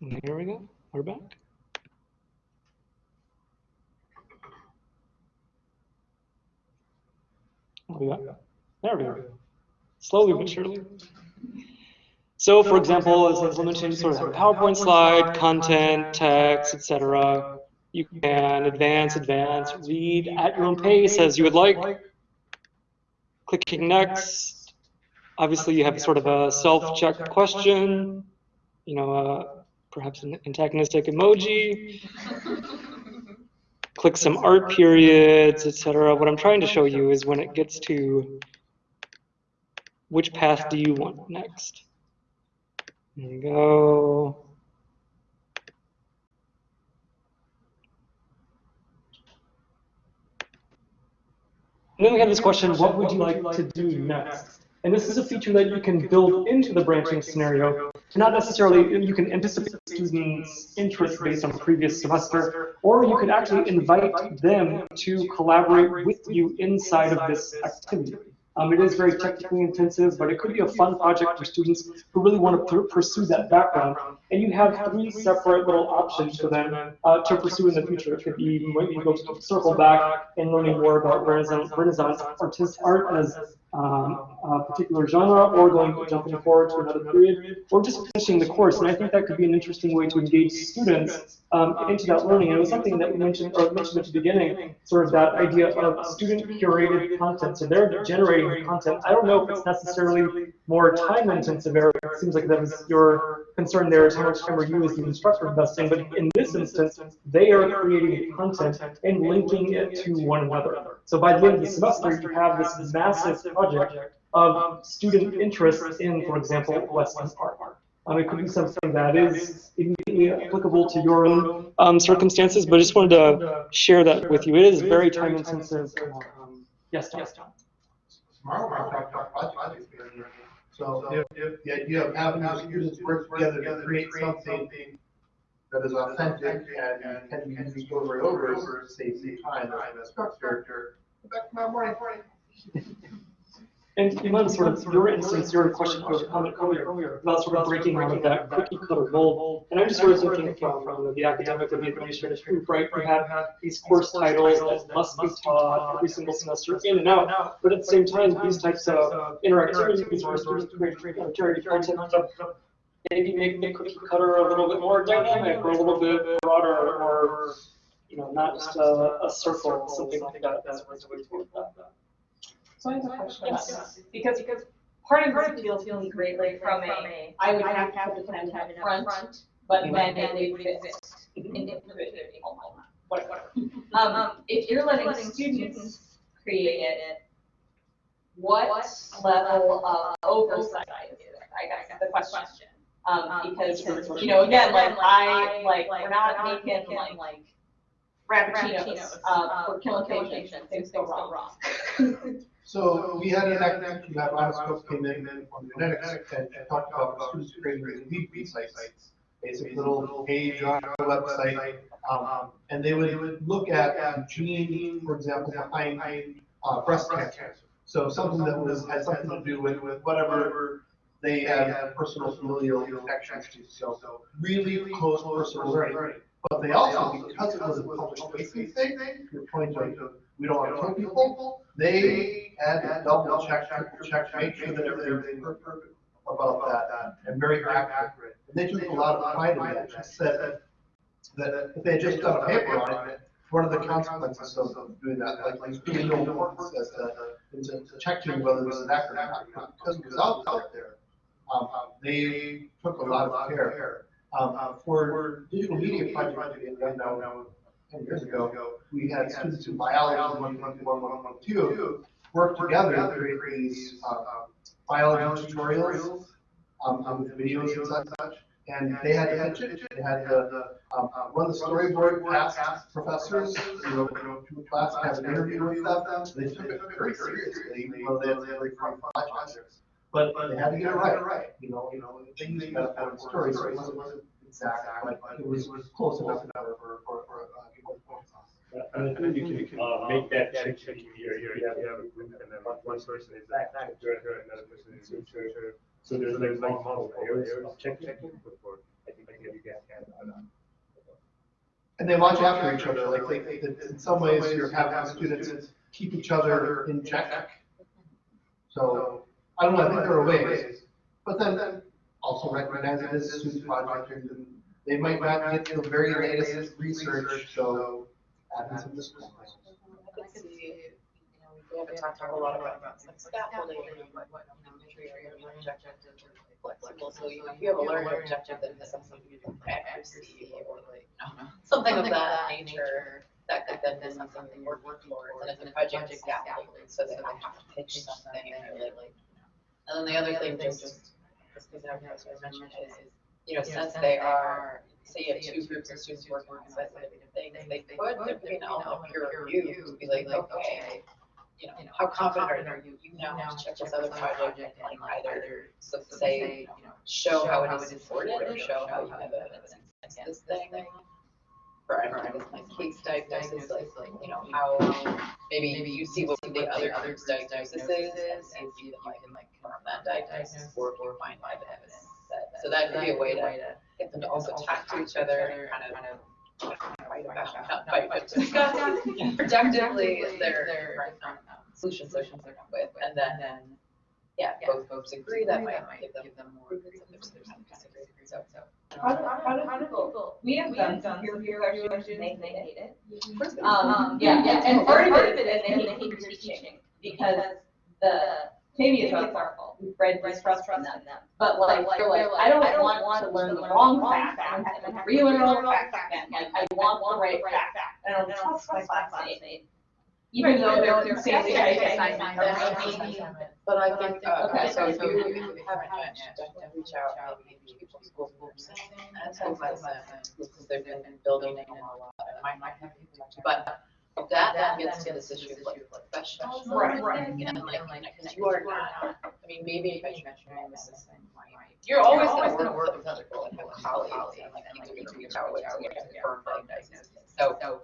Here we go. We're back. We go. There we go. Slowly but surely. So, for example, as Hazel mentioned, sort of PowerPoint slide, content, text, etc. You can advance, advance, read at your own pace as you would like. Clicking next. Obviously, you have sort of a self-check question. You know, uh, perhaps an antagonistic emoji. Click some art periods, etc. What I'm trying to show you is when it gets to which path do you want next. There you go. And then we have this question, what would you like to do next? And this is a feature that you can build into the branching scenario. Not necessarily, you can anticipate students' interest based on previous semester, or you could actually invite them to collaborate with you inside of this activity. Um, it is very technically intensive, but it could be a fun project for students who really want to pursue that background. And you have three separate little options for them uh, to pursue in the future. It could be you might go to circle back and learning more about Renaissance, Renaissance artist art as um, a particular genre, or going jumping forward to another period, or just finishing the course. And I think that could be an interesting way to engage students um, into that learning. And it was something that we mentioned or mentioned at the beginning, sort of that idea of student curated content. So they're generating content. I don't know if it's necessarily more time intensive. It seems like that was your concern there is how much time are you as the instructor investing. But in this instance, they are creating content and linking it to one another. So by the end of the semester, you have this massive project of student interest in, for example, Western art. Um, it could be something that is immediately applicable to your own um, circumstances, but I just wanted to share that with you. It is very time intensive. Um, yes, Tom. Tomorrow, we're talking about project experience. So if, if the idea of having the students work together to create something that is authentic and can be used over and over, saves the time as an instructor. Go back tomorrow morning. And Iman, sort of your instance, your question or comment earlier about sort of breaking out of that cookie cutter mold. And I'm just sort of thinking from, from the academic and the administrative group, right? We have these course titles that must be taught every single semester in and out. But at the same time, these types of interactivities where students create create content maybe make the cookie cutter a little bit more dynamic or a little bit broader or you know, not just a, a circle, something like that. That's what's the way to that. So I have a question about this, because, because part of this feels really great, like from a, I would have to have the content up front, but mm-hmm. then it would exist mm-hmm. individually, oh whatever. Um, um, if you're letting students create it, what level of oversight is it, I guess, the question. Um, because, you know, again, like, I, like, we're not making like Frappuccinos, uh, for killing patients, things go wrong. So we had an activity that last scope came in from genetics and and talked about students creating lead sites. basic little page on our website. Um, and they would look at gene, for example, behind, uh, breast cancer. So something that was, had something to do with, with whatever they have personal familial connections to. So really close personal learning. But they also, because it was a public facing thing, your point of, we don't want to kill people, they had double check, triple check, make sure that everything was perfect about that, and very accurate. And they took a lot of pride in that, and said that if they had just done a paper on it, what are the consequences of doing that? Like, there's really no as to, into checking whether this is accurate or not, because it was out there. Um, they took a lot of care. Um, for digital media project done now, ten years ago, we had students in biology, one, one, one, one, one, two, work together to create these, uh, biology tutorials, um, um, with videos and such. And they had to pitch it, they had to, um, run the storyboard past professors, you know, to a class, have an interview with them. They took it very seriously, even though they had very fun projects. But they had to get it right, you know, you know, they used metaphor and story, so it wasn't exact, but it was, was close enough for, for, for, for, uh, people to focus on. Yeah, And I think you can, uh, make that check, check here, here, you have, you have a group, and then one one person is that, director, another person is the treasurer. So there's like multiple areas of check, checking before, I think, I think you get, uh, And they watch after each other, like, like, in in some ways, you're having students keep each other in check. So, I don't know, I think there are ways, but then also recognize it as a student project, and they might not get the very latest research, so add some discipline. I could see, you we haven't talked a lot about like scaffolding and what, you know, make your are flexible, so you, if you have a learning objective that has something to do with accuracy or like, something of that nature, that could then be something we're working towards, and if the project is scaffolding, so they have to pitch something, or like, and then the other thing, just, just, because I was mentioning is, you know, since they are, say you have two groups of students working on specific things, they could, there could be an element of peer review to be like, okay, you know, how confident are you, you now have to check this other project and like either, so say, you know, show how it is supported or show how you have evidence against this thing. For, I don't I guess like case diagnosis, like, you know, how, maybe maybe you see what the other group's diagnosis is and see if you can like confirm that diagnosis or you find live evidence. that- So that could be a way to get them to also talk to each other, kind of, kind of fight but to discuss productively their, solutions they're coming with, and then, yeah, both folks agree, that might give them, give them more, if there's, there's of disagree, so, so. How do, how do, how do people, we have done some peer review evaluations, they, they hate it. Um, Um, yeah, yeah, and part of it is they hate your teaching, because the, maybe it's not our fault, we've bred distrust from them. But like, they're like, I don't want to learn the wrong facts, and have to relearn the facts. again, like, I want the right facts, I don't trust my classmates. Even though they're, they're saying, they But I think, uh, Okay. so if you, if you haven't met, then reach out, maybe to school groups, and school medicine, because they've been building them a lot, and might, might have but that, that gets to this issue of like professionals. Right, right. And like, because you are not, I mean, maybe if you mention medicine, might, you're always gonna work with other people, like colleagues, and like, you know, reach out with, to get confirmed diagnosis. So,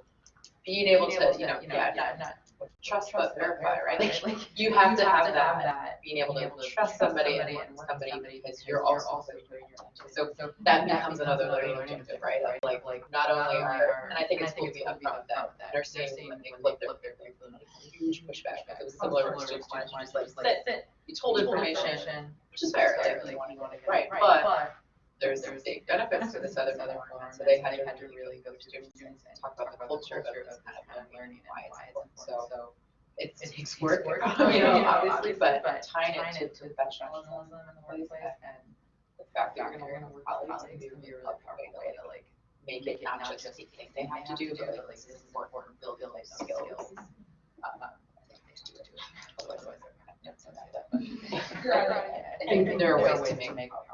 being able to, you know, yeah, not, not trust but verify, right? Like, like you have to have that, being able to trust somebody and work with somebody because you're also putting your attention. So, so that becomes another learning objective, right? Of Like, like, not only are, and I think it's cool to be upfront with that, nursing, when they flip their, their, huge pushback, was similar to students, just like, sit, sit, you told information, which is fair, like, really want to go to, right, but there's, there's big benefits to this other, other one, so they had, had to really go to students and talk about the culture of, kind of learning and why it's important, so. It's, it takes work, you know, obviously, but, but tying it to, to professionalism in the workplace and the fact that you're gonna work with colleagues and be really powerful way to like make it not just a thing they have to do, but like this is important, build, build life skills. Uh, I think they should do it, otherwise they're kind of, yeah, so that, but. I think there are ways to make, make powerful things, right?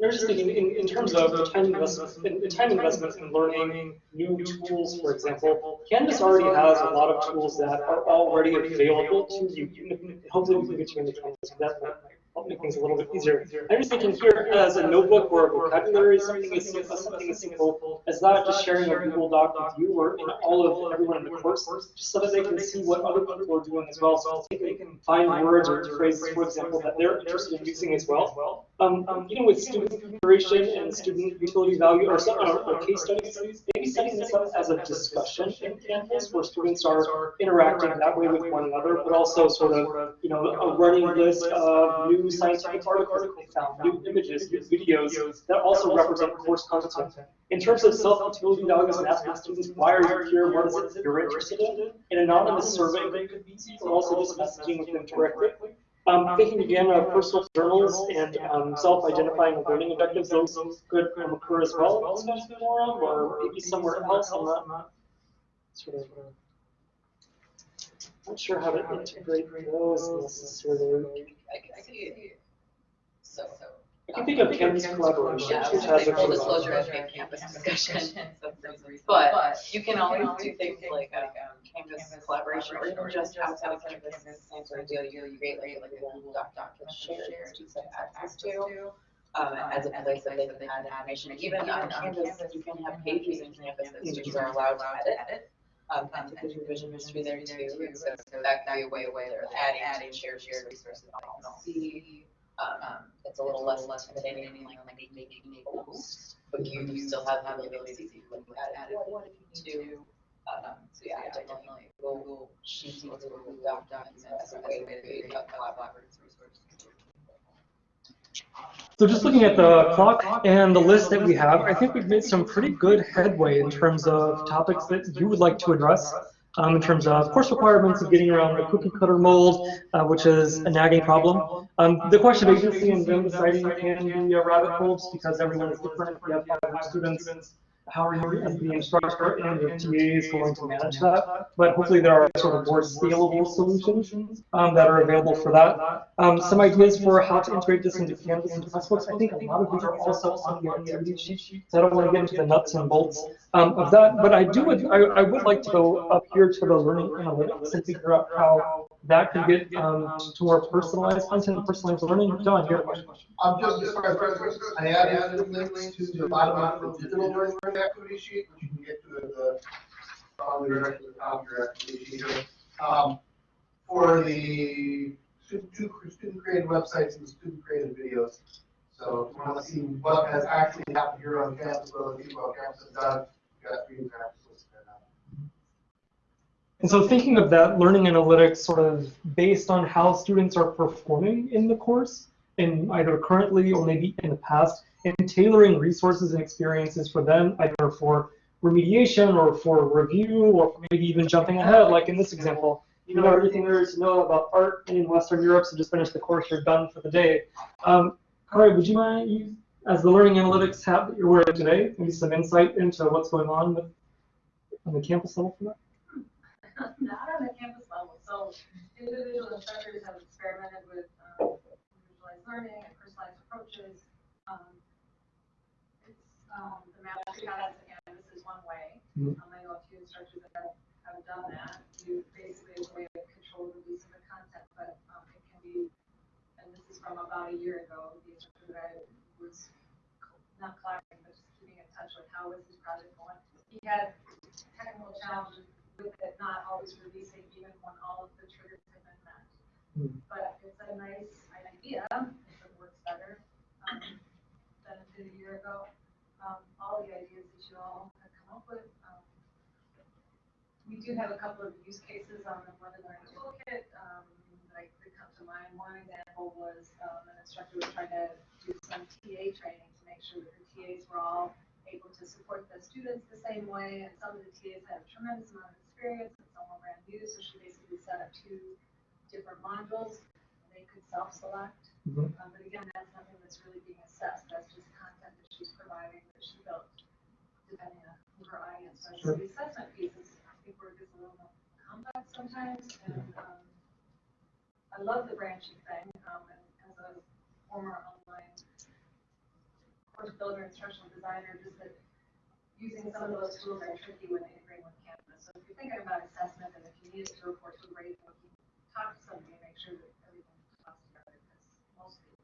They're just thinking in, in terms of time investments, in, in time investments in learning new tools, for example. Canvas already has a lot of tools that are already available to you. Hopefully we can get you into Canvas for that. but help make things a little bit easier. I'm just thinking here as a notebook or a vocabulary, something as simple, something as simple as that, just sharing a Google Doc with you or in all of everyone in the course, just so that they can see what other people are doing as well. So they can find words or phrases, for example, that they're interested in using as well. Um, even with student curation and student utility value or, some, or, or case studies, maybe setting this up as a discussion in Canvas where students are interacting that way with one another, but also sort of, you know, a running list of new scientific articles that they found, new images, new videos that also represent course content. In terms of self-utility values and asking students, why are you here, what is it you're interested in? An anonymous survey could be easy, or also just messaging with them directly. Um, thinking again of personal journals and um, self-identifying learning objectives, those could um, occur as well in the forum or maybe somewhere else. I'm not, sort of not sure how to integrate those necessarily. I can see, so, so. I can think of Canvas collaboration, Yeah, I which was has gonna a say full disclosure, I think Canvas discussion, but you can always do things like, um, Canvas collaboration, or even just outside of Canvas, same sort of deal, you create like, like a Google Doc document shared, that students have access to. Um, as a place that they can add information, even on Canvas, you can have pages in Canvas. that students are allowed to edit. Um, and there's revision history there too, and so, that could be a way, they're adding, adding shared, shared resources that they can see. Um, it's a little less, less intimidating, like, making a post, but you, you still have the ability to see, like, add, add if you need to. Um, so yeah, definitely Google Sheets or Google Doc documents as a way to create a collaborative resource. So just looking at the clock and the list that we have, I think we've made some pretty good headway in terms of topics that you would like to address. Um, in terms of course requirements of getting around the cookie cutter mold, uh, which is a nagging problem. Um, the question of agency and them deciding can be a rabbit hole because everyone is different. Have 500 students, how are you as the instructor and your is going to manage that? But hopefully there are sort of more scalable solutions um, that are available for that. Um, some ideas for how to integrate this into Canvas and Pressbooks. I think a lot of these are also on the activity sheet, so I don't want to get into the nuts and bolts um, of that. But I do, I, I would like to go up here to the learning analytics and figure out how that could get um, to more personalized content and personalized learning. John, you have a question? Um, just, for reference, I added links to the bottom of the digital learning activity sheet, which you can get to the, probably directly at the top of your activity sheet here. Um, for the student, created websites and student created videos. So if you want to see what has actually happened here on campus, what other people on campus have done, you got listed there now. And so thinking of that learning analytics sort of based on how students are performing in the course, in either currently or maybe in the past, and tailoring resources and experiences for them, either for remediation or for review or maybe even jumping ahead, like in this example. You know everything there is to know about art in Western Europe, so just finish the course, you're done for the day. Um, would you mind, you, as the learning analytics hat that you're wearing today, maybe some insight into what's going on with, on the campus level for that? Not on the campus level, so individual instructors have experimented with um, individualized learning and personalized approaches. Um, It's, um, the mastery guides again, this is one way. Mhm. Um, I know a few instructors that have, have done that. You basically, a way to control the release of the content, but um, it can be, and this is from about a year ago, the instructor that I was not collaborating, but just keeping in touch with how was his project going. He had technical challenges with it not always releasing even when all of the triggers have been met. Hmm. But it's a nice idea, if it works better, um, than it did a year ago. Um, all the ideas that you all have come up with, um, we do have a couple of use cases on the Learning Toolkit, um, that I- that come to mind. One example was, um, an instructor was trying to do some TA training to make sure that the TAs were all able to support the students the same way, and some of the TAs had a tremendous amount of experience, and some were brand new, so she basically set up two different modules, and they could self-select. Mhm. Um, but again, that's nothing that's really being assessed, that's just content that she's providing, that she built, depending on who her audience was. So the assessment piece is, I think, it gets a little more complex sometimes, and, um, I love the branching thing, um, and as a former course builder, instructional designer, just that using some of those tools are tricky when integrating with Canvas. So if you're thinking about assessment and if you need it to report to a grade book, you talk to somebody and make sure that everything talks together because most of the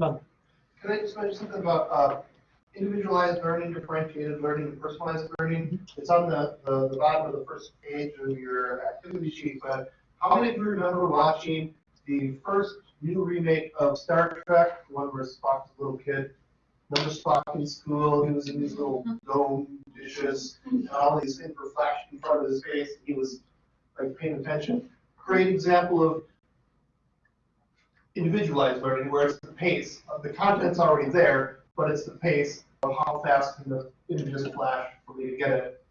None. Can I just mention something about uh, individualized learning, differentiated learning, and personalized learning? It's on the, the, the bottom of the first page of your activity sheet, but how many of you remember watching the first new remake of Star Trek, the one where Spock's a little kid? Remember Spock in school, he was in these little mm-hmm. dome dishes, and all these things were flashing in front of his face, he was like paying attention. Great example of individualized learning, where it's the pace the content's already there, but it's the pace of how fast can the images flash for me to get it.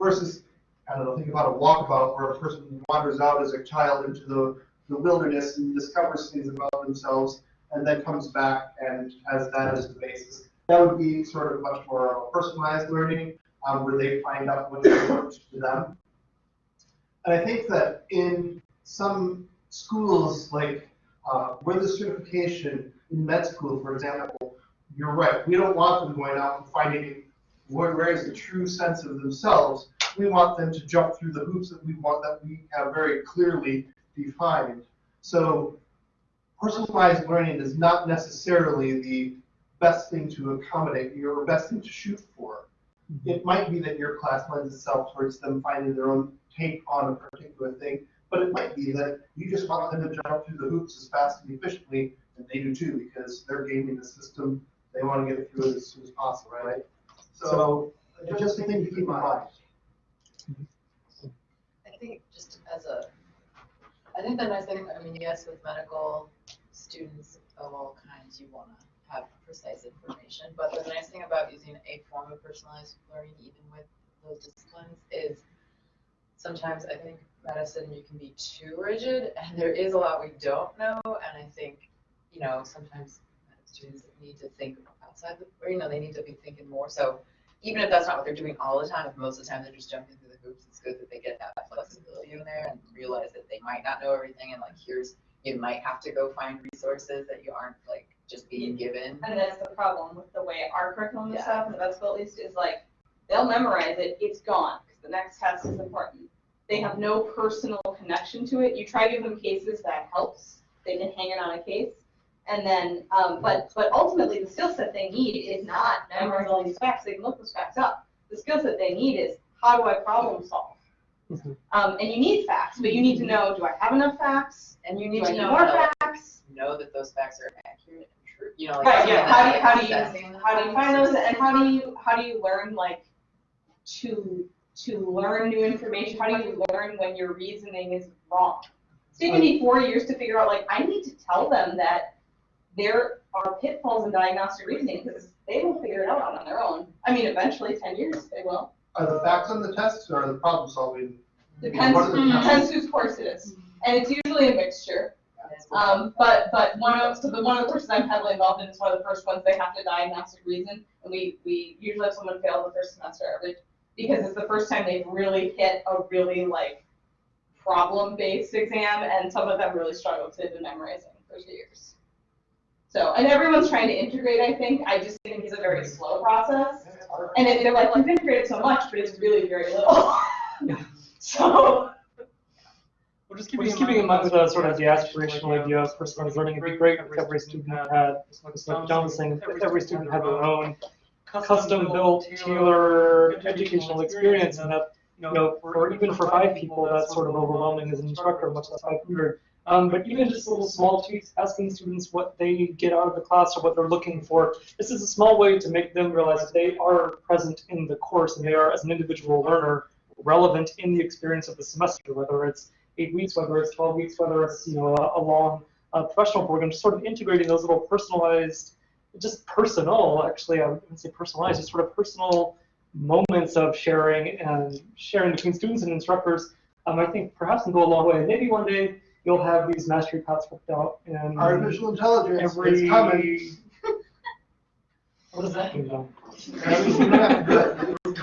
Versus, I don't know, think about a walkabout where a person wanders out as a child into the, the wilderness and discovers things about themselves and then comes back and has that as the basis. That would be sort of much more personalized learning, um, where they find out what works for them. And I think that in some schools, like uh, with the certification in med school, for example, you're right. We don't want them going out and finding where, where is the true sense of themselves. We want them to jump through the hoops that we want that we have very clearly defined. So personalized learning is not necessarily the best thing to accommodate or best thing to shoot for. Mm-hmm. It might be that your class lends itself towards them finding their own take on a particular thing, but it might be that you just want them to jump through the hoops as fast and efficiently, and they do too, because they're gaming the system. They want to get through it as soon as possible, right? So it's just a thing to keep in mind. Mm-hmm. I think just as a, I think the nice thing, I mean, yes, with medical students of all kinds, you wanna have precise information, but the nice thing about using a form of personalized learning, even with those disciplines, is sometimes I think medicine, you can be too rigid, and there is a lot we don't know, and I think, you know, sometimes students need to think outside the, or, you know, they need to be thinking more, so even if that's not what they're doing all the time, most of the time they're just jumping through hoops, it's good that they get that flexibility in there and realize that they might not know everything, and like, here's, you might have to go find resources that you aren't like just being given. And that's the problem with the way our curriculum is set up, the best at least, is like, they'll memorize it, it's gone, because the next test is important. They have no personal connection to it. You try to give them cases, that helps. They can hang it on a case. And then, um, but, but ultimately, the skill set they need is not memorizing all these facts. They can look those facts up. The skill set they need is, how do I problem solve? Um, and you need facts, but you need to know, do I have enough facts? And you need Do I to need know more how facts? know that those facts are accurate and true, you know, like. Right, yeah, how do you, how do you, how do you find those, and how do you, how do you learn, like, to, to learn new information, how do you learn when your reasoning is wrong? It's taken me four years to figure out, like, I need to tell them that there are pitfalls in diagnostic reasoning, because they will figure it out on their own. I mean, eventually, ten years, they will. Are the facts on the tests or are the problem solving? Depends, the tests? depends whose course it is, and it's usually a mixture. Um, but, but one of, so the, one of the courses I'm heavily involved in is one of the first ones they have to diagnostic reason, and we, we usually have someone fail the first semester every, because it's the first time they've really hit a really like problem-based exam, and some of them really struggle because they've memorizing for two years. So, and everyone's trying to integrate, I think, I just think it's a very slow process, and then they're like, you've integrated so much, but it's really very little. So, We're just keeping, keeping in mind the sort of the aspirational idea of personalized learning. It'd be great if every student had, just like John was saying, if every student had their own custom-built, tailored educational experience, and that, you know, for even for five people, that's sort of overwhelming as an instructor, much less 500. Um, but even just little small tweaks, asking students what they get out of the class or what they're looking for, this is a small way to make them realize that they are present in the course and they are, as an individual learner, relevant in the experience of the semester, whether it's eight weeks, whether it's 12 weeks, whether it's you know a, a long uh, professional program, just sort of integrating those little personalized, just personal, actually, I wouldn't say personalized, just sort of personal moments of sharing and sharing between students and instructors, um, I think perhaps can go a long way. Maybe one day you'll have these mastery paths worked out and Artificial intelligence, every it's coming. what does that mean, John?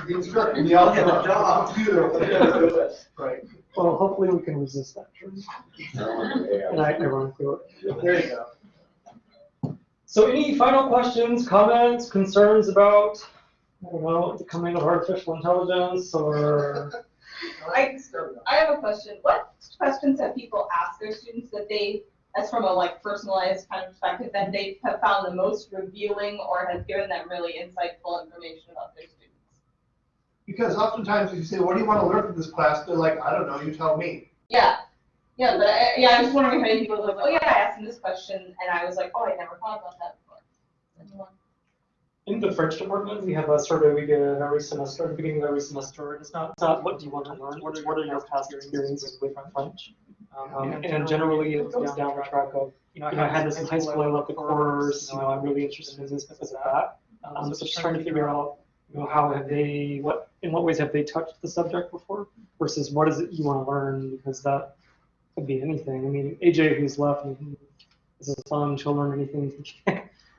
The instructor, the alpha, computer, will do it. Right. Well, hopefully we can resist that. And I ironically, There you go. So any final questions, comments, concerns about, I don't know, the coming of artificial intelligence or? I, I have a question. What questions have people asked their students that they as from a like personalized kind of perspective that they have found the most revealing or has given them really insightful information about their students? Because oftentimes if you say, what do you want to learn from this class? They're like, I don't know, you tell me. Yeah, yeah, but I, yeah, I was wondering how any people were like, oh yeah, I asked them this question, and I was like, oh, I never thought about that before. Anyone? In the French department, we have a survey we get every semester, at the beginning of every semester. It's not, it's not what do you want to learn, what are, what are your past experiences with French? Um, and generally it goes down the track of, you know, I had this in high school, I love the course, you know, I'm really interested in this because of that. Um, so just trying to figure out, you know, how have they, what, in what ways have they touched the subject before versus what is it you want to learn because that could be anything. I mean, AJ who's left, this is fun, she'll learn anything.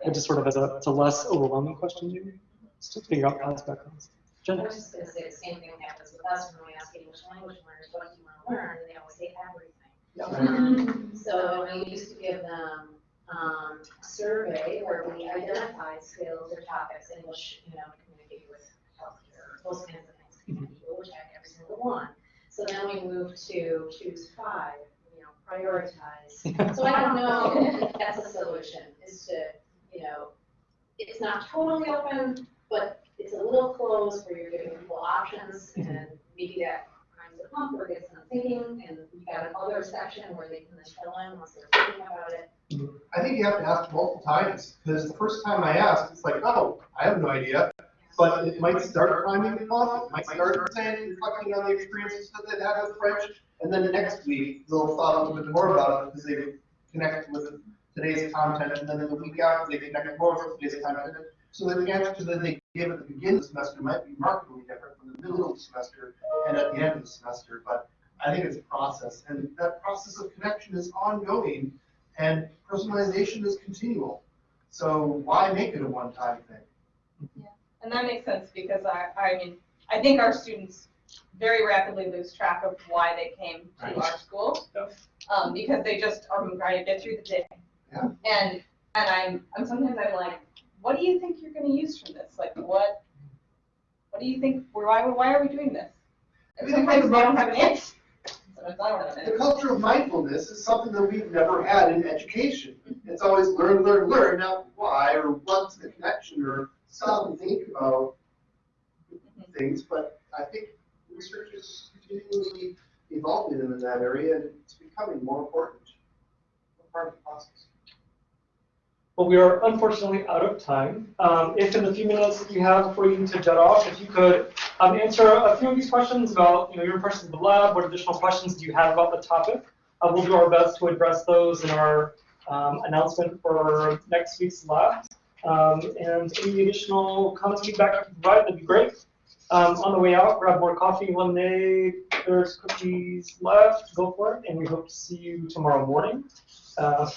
It just sort of as a, it's a less overwhelming question maybe, just to figure out past backgrounds. I Jen? was just gonna say the same thing happens with us when we ask English language learners, what do you wanna learn, and they always say everything. So we used to give them, um, a survey where we identified skills or topics, English, you know, communicate with healthcare, those kinds of things. People would check every single one. So then we moved to choose five, you know, prioritize. So I don't know if that's a solution, is to, you know, it's not totally open, but it's a little closed where you're giving people options mhm. and maybe that primes the pump or gets them thinking and you got another section where they can just fill in once they're thinking about it. Mm-hmm. I think you have to ask multiple times, because the first time I asked, it's like, oh, I have no idea. But it might start priming the pump, it might start saying, reflecting on the experiences that they've had with French, and then the next week, they'll thought a little bit more about it, because they connect with today's content, and then in the week after, they connect more with today's content. So the answer that they give at the beginning of the semester might be markedly different from the middle of the semester and at the end of the semester, but I think it's a process, and that process of connection is ongoing, and personalization is continual. So why make it a one-time thing? Yeah, And that makes sense because I, I mean, I think our students very rapidly lose track of why they came to our school. Um, because they just are trying to get through the day. Yeah. And, and I'm, I'm sometimes I'm like, what do you think you're gonna use from this? Like, what, what do you think, why, why are we doing this? And sometimes they don't have an answer. I don't have an The culture of mindfulness is something that we've never had in education. Mm-hmm. It's always learn, learn, learn, not why, or what's the connection, or stop and think about mm-hmm. things, but I think research is continually evolving in that area, and it's becoming more important. Part of the process. Well, we are unfortunately out of time. Um, if in the few minutes that you have before you need to jet off, if you could um, answer a few of these questions about you know, your impressions of the lab, what additional questions do you have about the topic? Uh, we'll do our best to address those in our um, announcement for next week's lab. Um, and any additional comments, feedback you can provide, that'd be great. Um, on the way out, grab more coffee, lemonade, there's cookies left, go for it, and we hope to see you tomorrow morning. Uh,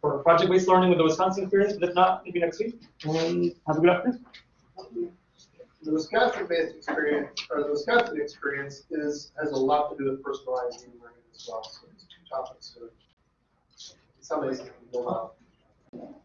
for project-based learning with the Wisconsin experience, but if not, maybe next week. And have a good afternoon. The Wisconsin-based experience, or the Wisconsin experience is, has a lot to do with personalized learning as well. So these two topics are, in some ways, can go well.